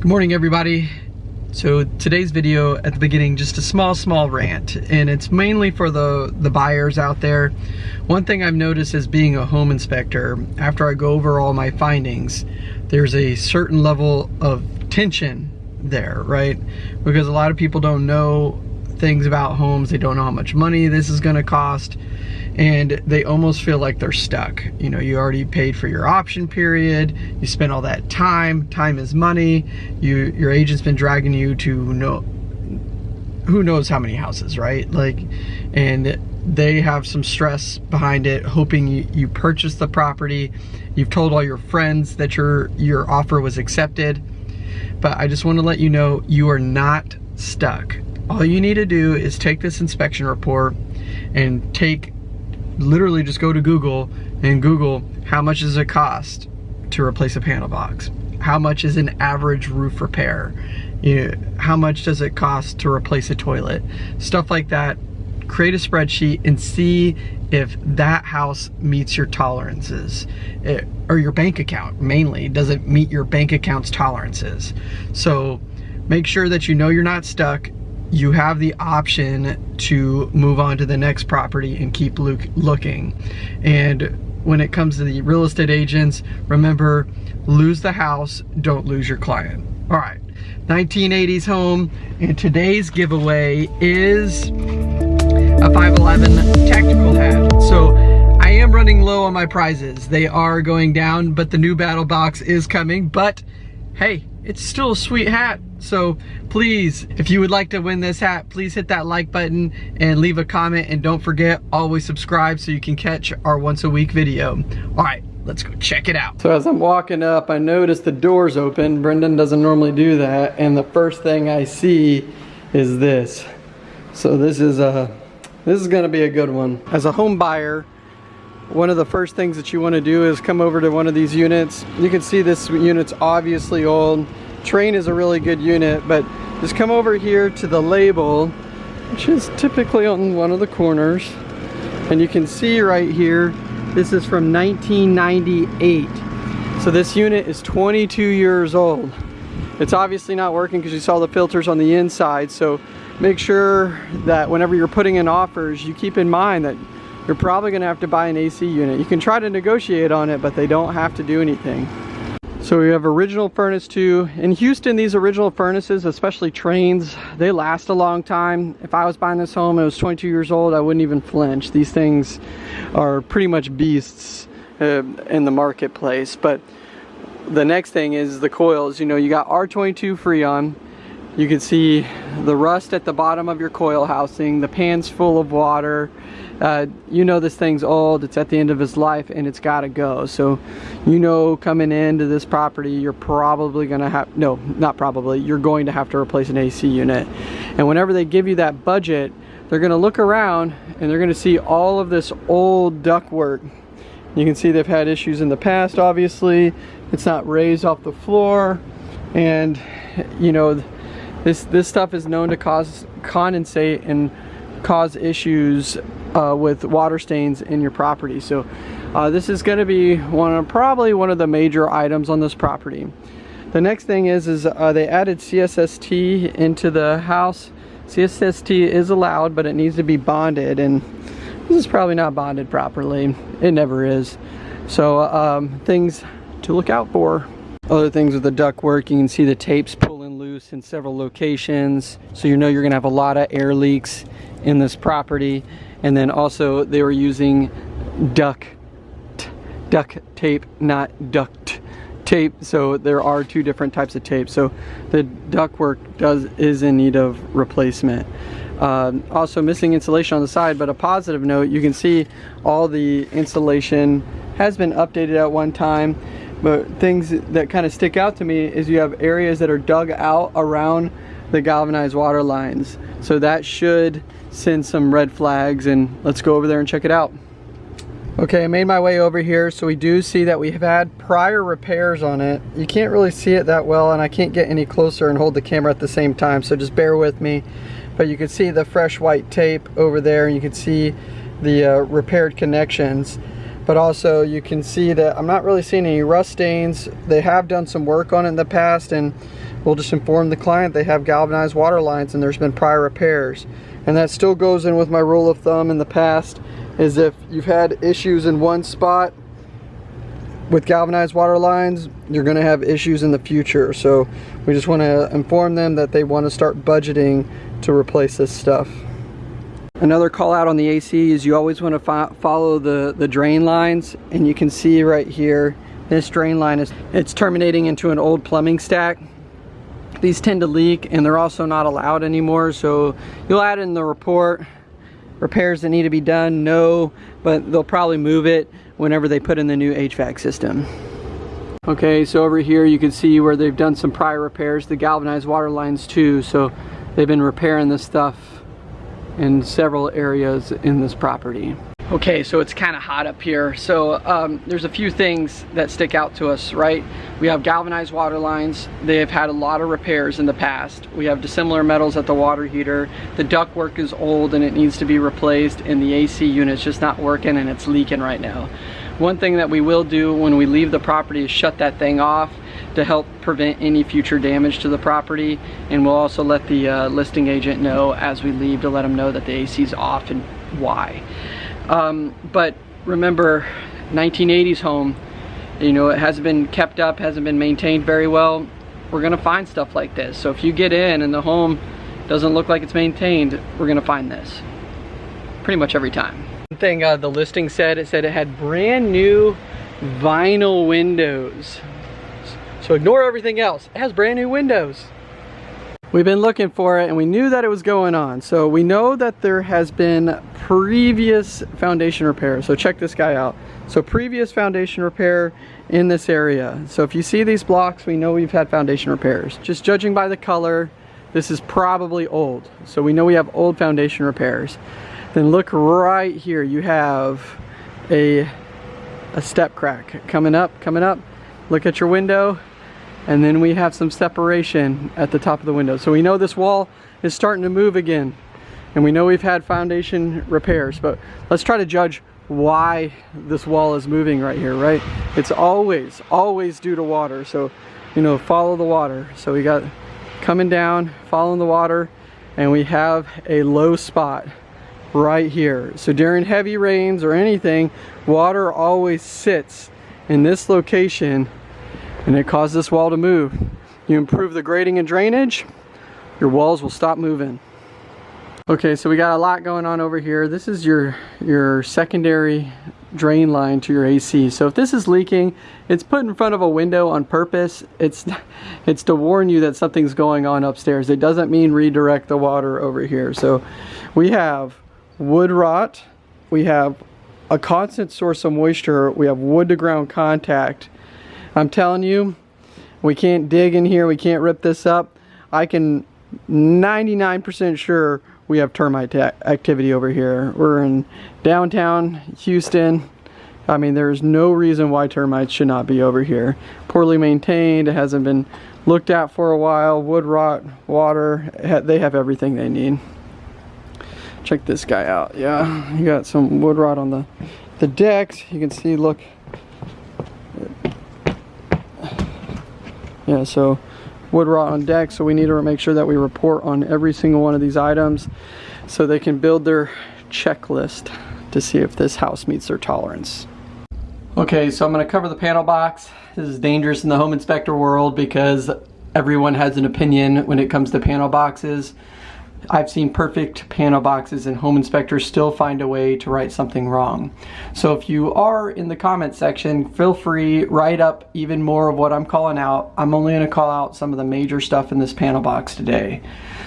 Good morning everybody. So today's video at the beginning, just a small, small rant, and it's mainly for the, the buyers out there. One thing I've noticed as being a home inspector, after I go over all my findings, there's a certain level of tension there, right? Because a lot of people don't know things about homes, they don't know how much money this is gonna cost, and they almost feel like they're stuck. You know, you already paid for your option period, you spent all that time, time is money, you your agent's been dragging you to know who knows how many houses, right? Like, and they have some stress behind it, hoping you, you purchase the property. You've told all your friends that your your offer was accepted. But I just want to let you know you are not stuck. All you need to do is take this inspection report and take literally just go to Google and Google how much does it cost to replace a panel box? How much is an average roof repair? You know, how much does it cost to replace a toilet? Stuff like that. Create a spreadsheet and see if that house meets your tolerances it, or your bank account mainly does it meet your bank account's tolerances so make sure that you know you're not stuck you have the option to move on to the next property and keep look, looking. And when it comes to the real estate agents, remember, lose the house, don't lose your client. All right, 1980s home, and today's giveaway is a 511 tactical hat. So I am running low on my prizes. They are going down, but the new battle box is coming, but hey, it's still a sweet hat. So please, if you would like to win this hat, please hit that like button and leave a comment. And don't forget, always subscribe so you can catch our once a week video. All right, let's go check it out. So as I'm walking up, I notice the door's open. Brendan doesn't normally do that. And the first thing I see is this. So this is a, this is gonna be a good one. As a home buyer, one of the first things that you want to do is come over to one of these units. You can see this unit's obviously old. Trane is a really good unit, but just come over here to the label, which is typically on one of the corners. And you can see right here, this is from 1998. So this unit is 22 years old. It's obviously not working because you saw the filters on the inside. So make sure that whenever you're putting in offers, you keep in mind that you're probably gonna have to buy an AC unit. You can try to negotiate on it, but they don't have to do anything. So we have original furnace too. In Houston, these original furnaces, especially Tranes, they last a long time. If I was buying this home and it was 22 years old, I wouldn't even flinch. These things are pretty much beasts uh, in the marketplace. But the next thing is the coils. You know, you got R22 Freon. You can see the rust at the bottom of your coil housing, the pan's full of water, uh, you know this thing's old, it's at the end of its life and it's gotta go. So you know coming into this property, you're probably gonna have, no, not probably, you're going to have to replace an AC unit. And whenever they give you that budget, they're gonna look around and they're gonna see all of this old ductwork. You can see they've had issues in the past, obviously. It's not raised off the floor. And you know, this, this stuff is known to cause condensate and cause issues uh, with water stains in your property. So uh, this is going to be one of probably one of the major items on this property. The next thing is is uh, they added CSST into the house. CSST is allowed, but it needs to be bonded, and this is probably not bonded properly. It never is. So um, things to look out for. Other things with the duct work, you can see the tapes in several locations. So you know you're gonna have a lot of air leaks in this property. And then also they were using duck duct tape not duct tape. So there are two different types of tape. So the ductwork does is in need of replacement. Um, also missing insulation on the side but a positive note you can see all the insulation has been updated at one time but things that kind of stick out to me is you have areas that are dug out around the galvanized water lines so that should send some red flags and let's go over there and check it out. Okay, I made my way over here. So we do see that we have had prior repairs on it. You can't really see it that well and I can't get any closer and hold the camera at the same time. So just bear with me. But you can see the fresh white tape over there and you can see the uh, repaired connections. But also you can see that I'm not really seeing any rust stains. They have done some work on it in the past and we'll just inform the client they have galvanized water lines and there's been prior repairs. And that still goes in with my rule of thumb in the past is if you've had issues in one spot with galvanized water lines, you're gonna have issues in the future. So we just wanna inform them that they wanna start budgeting to replace this stuff. Another call out on the AC is you always want to follow the, the drain lines and you can see right here this drain line is it's terminating into an old plumbing stack. These tend to leak and they're also not allowed anymore so you'll add in the report repairs that need to be done no but they'll probably move it whenever they put in the new HVAC system. Okay so over here you can see where they've done some prior repairs the galvanized water lines too so they've been repairing this stuff in several areas in this property. Okay, so it's kind of hot up here. So um, there's a few things that stick out to us, right? We have galvanized water lines. They have had a lot of repairs in the past. We have dissimilar metals at the water heater. The ductwork is old and it needs to be replaced and the AC unit's just not working and it's leaking right now. One thing that we will do when we leave the property is shut that thing off to help prevent any future damage to the property and we'll also let the uh, listing agent know as we leave to let them know that the AC is off and why. Um, but remember 1980s home you know it hasn't been kept up hasn't been maintained very well we're gonna find stuff like this so if you get in and the home doesn't look like it's maintained we're gonna find this pretty much every time thing uh, the listing said, it said it had brand new vinyl windows. So ignore everything else. It has brand new windows. We've been looking for it and we knew that it was going on. So we know that there has been previous foundation repair. So check this guy out. So previous foundation repair in this area. So if you see these blocks, we know we've had foundation repairs. Just judging by the color, this is probably old. So we know we have old foundation repairs. Then look right here, you have a, a step crack coming up, coming up. Look at your window, and then we have some separation at the top of the window. So we know this wall is starting to move again, and we know we've had foundation repairs, but let's try to judge why this wall is moving right here, right? It's always, always due to water. So, you know, follow the water. So we got coming down, following the water, and we have a low spot right here. So during heavy rains or anything, water always sits in this location and it caused this wall to move. You improve the grading and drainage, your walls will stop moving. Okay, so we got a lot going on over here. This is your, your secondary drain line to your AC. So if this is leaking, it's put in front of a window on purpose. It's, it's to warn you that something's going on upstairs. It doesn't mean redirect the water over here. So we have wood rot. We have a constant source of moisture. We have wood to ground contact. I'm telling you, we can't dig in here. We can't rip this up. I can 99% sure we have termite activity over here. We're in downtown Houston. I mean, there's no reason why termites should not be over here. Poorly maintained, it hasn't been looked at for a while, wood rot, water, they have everything they need check this guy out yeah you got some wood rot on the the decks you can see look yeah so wood rot on deck so we need to make sure that we report on every single one of these items so they can build their checklist to see if this house meets their tolerance. Okay so I'm going to cover the panel box. This is dangerous in the home inspector world because everyone has an opinion when it comes to panel boxes I've seen perfect panel boxes and home inspectors still find a way to write something wrong. So if you are in the comment section, feel free, write up even more of what I'm calling out. I'm only gonna call out some of the major stuff in this panel box today.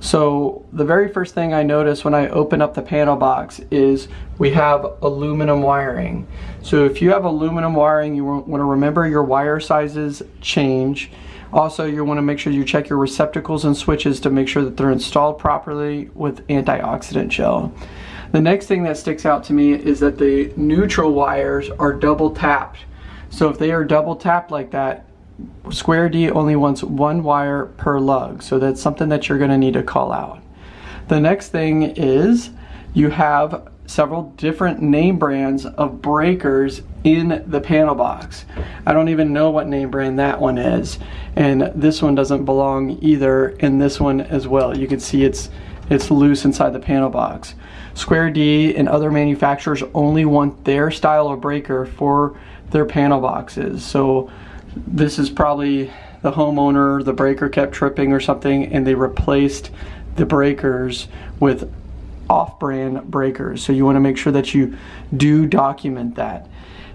So the very first thing I notice when I open up the panel box is we have aluminum wiring. So if you have aluminum wiring, you wanna remember your wire sizes change. Also, you want to make sure you check your receptacles and switches to make sure that they're installed properly with antioxidant gel. The next thing that sticks out to me is that the neutral wires are double tapped. So if they are double tapped like that, Square D only wants one wire per lug. So that's something that you're gonna need to call out. The next thing is you have several different name brands of breakers in the panel box. I don't even know what name brand that one is. And this one doesn't belong either in this one as well. You can see it's it's loose inside the panel box. Square D and other manufacturers only want their style of breaker for their panel boxes. So this is probably the homeowner, the breaker kept tripping or something and they replaced the breakers with off-brand breakers. So you want to make sure that you do document that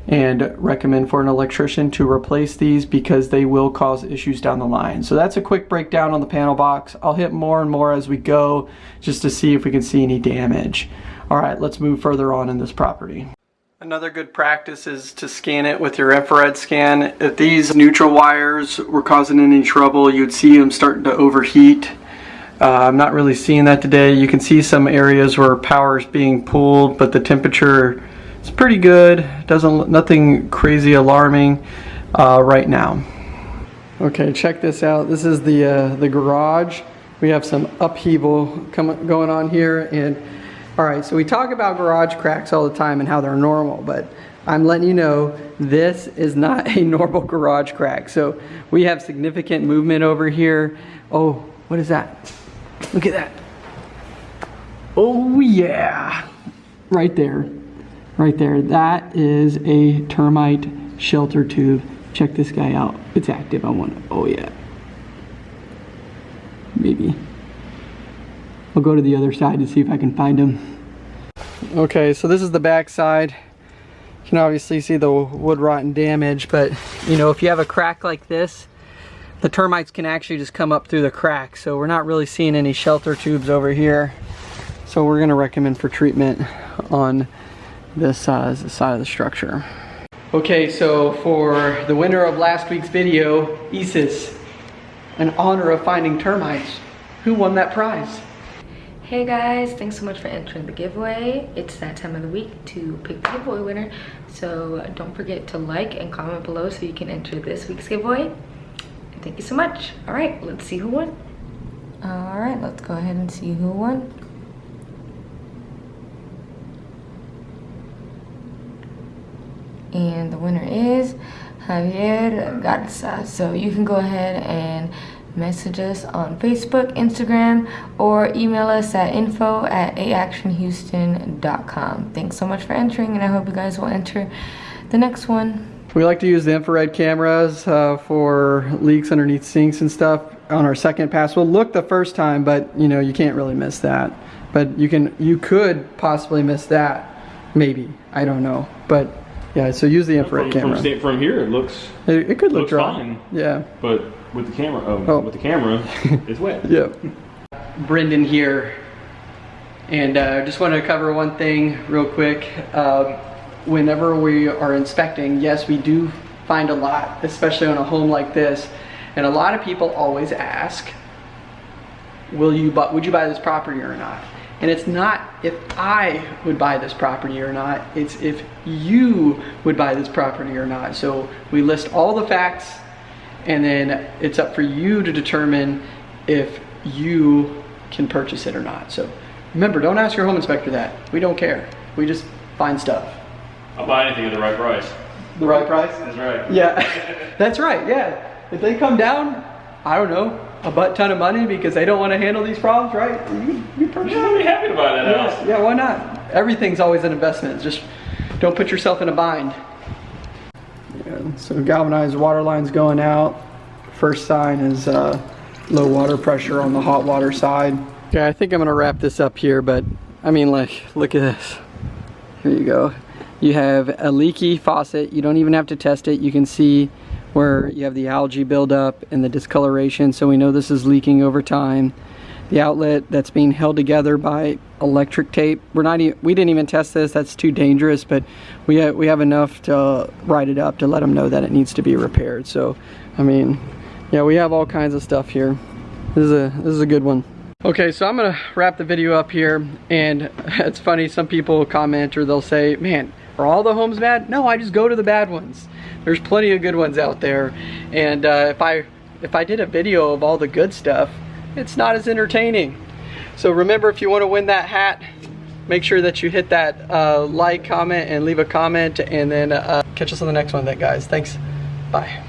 and recommend for an electrician to replace these because they will cause issues down the line. So that's a quick breakdown on the panel box. I'll hit more and more as we go just to see if we can see any damage. All right, let's move further on in this property. Another good practice is to scan it with your infrared scan. If these neutral wires were causing any trouble, you'd see them starting to overheat. Uh, I'm not really seeing that today. You can see some areas where power is being pulled, but the temperature is pretty good. Doesn't nothing crazy alarming uh, right now. Okay, check this out. This is the uh, the garage. We have some upheaval coming going on here, and all right. So we talk about garage cracks all the time and how they're normal, but I'm letting you know this is not a normal garage crack. So we have significant movement over here. Oh, what is that? Look at that. Oh yeah, right there, right there. That is a termite shelter tube. Check this guy out. It's active. I want to, oh yeah. Maybe. I'll go to the other side to see if I can find him. Okay, so this is the back side. You can obviously see the wood rot and damage, but you know, if you have a crack like this, the termites can actually just come up through the crack. So we're not really seeing any shelter tubes over here. So we're gonna recommend for treatment on this uh, side of the structure. Okay, so for the winner of last week's video, Isis, in honor of finding termites, who won that prize? Hey guys, thanks so much for entering the giveaway. It's that time of the week to pick the giveaway winner. So don't forget to like and comment below so you can enter this week's giveaway. Thank you so much. All right, let's see who won. All right, let's go ahead and see who won. And the winner is Javier Garza. So you can go ahead and message us on Facebook, Instagram, or email us at info at aactionhouston.com. Thanks so much for entering, and I hope you guys will enter the next one. We like to use the infrared cameras uh, for leaks underneath sinks and stuff on our second pass. We'll look the first time, but you know, you can't really miss that. But you can, you could possibly miss that, maybe. I don't know. But yeah, so use the infrared from, camera. From, from here, it looks. It, it could look dry. fine. Yeah. But with the camera, oh, Oh. with the camera, it's wet. Yeah. Brendan here, and uh, just wanted to cover one thing real quick. Um, whenever we are inspecting, yes, we do find a lot, especially on a home like this. And a lot of people always ask, "Will you buy? Would you buy this property or not?" And it's not if I would buy this property or not. It's if you would buy this property or not. So we list all the facts and then it's up for you to determine if you can purchase it or not. So remember, don't ask your home inspector that. We don't care. We just find stuff. I'll buy anything at the right price. The right price? That's right. Yeah, that's right. Yeah. If they come down, I don't know, a butt ton of money because they don't want to handle these problems, right? You, you purchase I'll be happy to buy that Yes, house. yeah, why not? Everything's always an investment. Just don't put yourself in a bind. Yeah, so galvanized water lines going out. First sign is uh, low water pressure on the hot water side. Okay, I think I'm gonna wrap this up here, but I mean, like, look at this. Here you go. You have a leaky faucet. You don't even have to test it. You can see where you have the algae buildup and the discoloration, so we know this is leaking over time. The outlet that's being held together by electric tape. We're not. E we didn't even test this. That's too dangerous. But we ha we have enough to write it up to let them know that it needs to be repaired. So, I mean, yeah, we have all kinds of stuff here. This is a this is a good one. Okay, so I'm gonna wrap the video up here, and it's funny. Some people comment or they'll say, "Man, are all the homes bad?" No, I just go to the bad ones. There's plenty of good ones out there, and uh, if I if I did a video of all the good stuff, it's not as entertaining. So remember, if you want to win that hat, make sure that you hit that uh, like, comment, and leave a comment, and then uh, catch us on the next one then, guys. Thanks. Bye.